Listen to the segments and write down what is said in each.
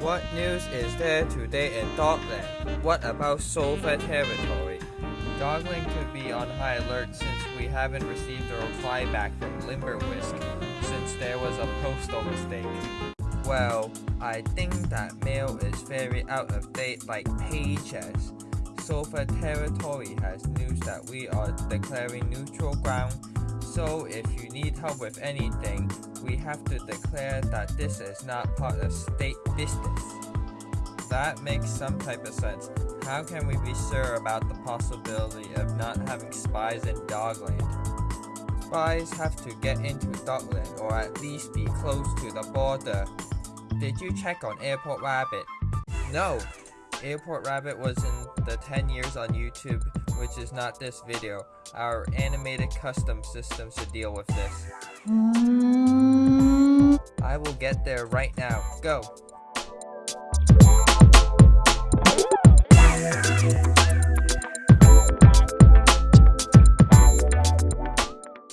What news is there today in Dogland? What about Sulphur territory? Dogland could be on high alert since we haven't received a reply back from Limberwisk since there was a postal mistake. Well, I think that mail is very out of date like pages. Sulphur territory has news that we are declaring neutral ground, so if you need help with anything, we have to declare that this is not part of state business. That makes some type of sense. How can we be sure about the possibility of not having spies in Dogland? Spies have to get into Dogland or at least be close to the border. Did you check on Airport Rabbit? No! Airport Rabbit was in the 10 years on YouTube, which is not this video. Our animated custom system should deal with this. I will get there right now. Go!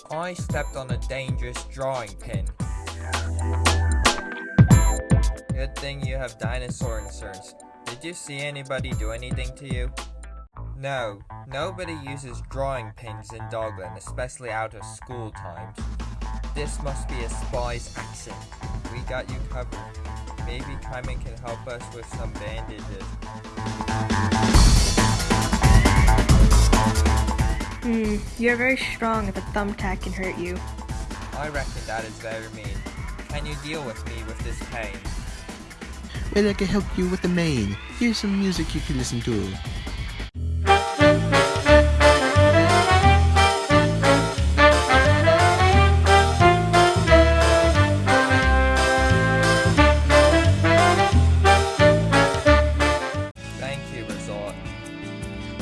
I stepped on a dangerous drawing pin. Good thing you have dinosaur inserts. Did you see anybody do anything to you? No, nobody uses drawing pins in Dogland, especially out of school times. This must be a spy's action. We got you covered. Maybe Kaiman can help us with some bandages. Hmm, you're very strong if a thumbtack can hurt you. I reckon that is very mean. Can you deal with me with this pain? Well, I can help you with the main. Here's some music you can listen to. Thank you, Resort.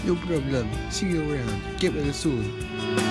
No problem. See you around. Get well soon.